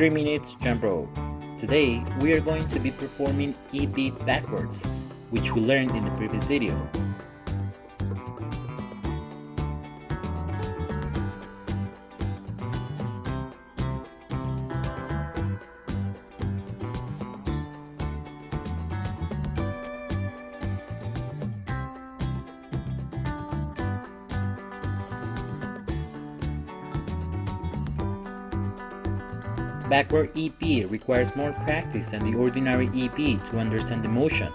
3 minutes jump rope. Today, we are going to be performing EB backwards, which we learned in the previous video. Backward EB requires more practice than the ordinary EB to understand the motion.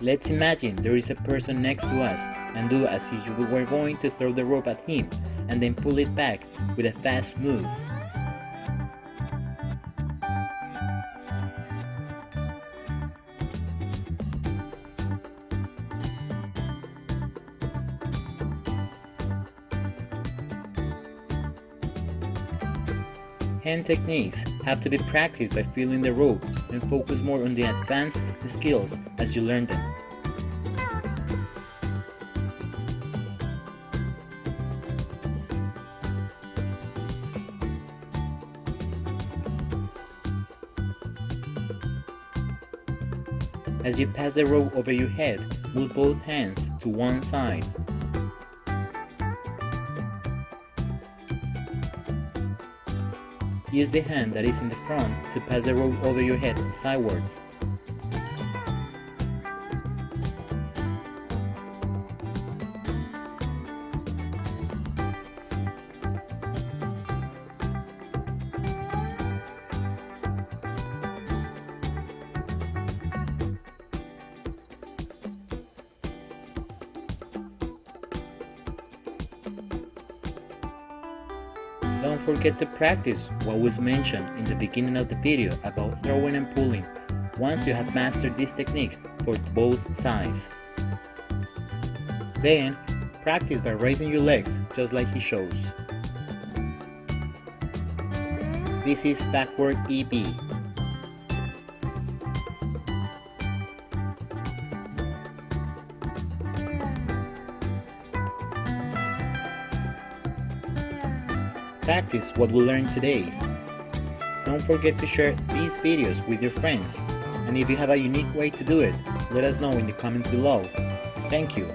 Let's imagine there is a person next to us and do as if you were going to throw the rope at him and then pull it back with a fast move. Hand techniques have to be practiced by feeling the rope and focus more on the advanced skills as you learn them. As you pass the rope over your head, move both hands to one side Use the hand that is in the front to pass the rope over your head sideways. Don't forget to practice what was mentioned in the beginning of the video about throwing and pulling once you have mastered this technique for both sides. Then, practice by raising your legs just like he shows. This is backward EB. Practice what we learned today. Don't forget to share these videos with your friends. And if you have a unique way to do it, let us know in the comments below. Thank you.